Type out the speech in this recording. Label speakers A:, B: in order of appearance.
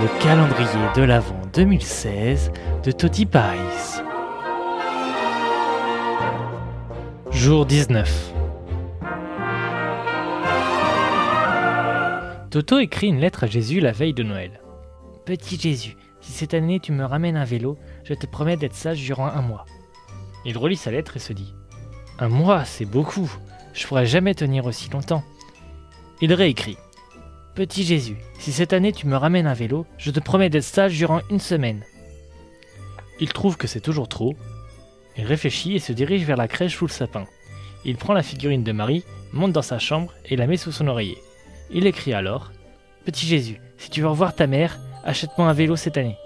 A: Le calendrier de l'Avent 2016 de Toti Paris. Jour 19. Toto écrit une lettre à Jésus la veille de Noël. Petit Jésus, si cette année tu me ramènes un vélo, je te promets d'être sage durant un mois. Il relit sa lettre et se dit Un mois, c'est beaucoup. Je pourrais jamais tenir aussi longtemps. Il réécrit Petit Jésus, si cette année tu me ramènes un vélo, je te promets d'être sage durant une semaine. Il trouve que c'est toujours trop. Il réfléchit et se dirige vers la crèche sous le sapin. Il prend la figurine de Marie, monte dans sa chambre et la met sous son oreiller. Il écrit alors Petit Jésus, si tu veux revoir ta mère, achète-moi un vélo cette année.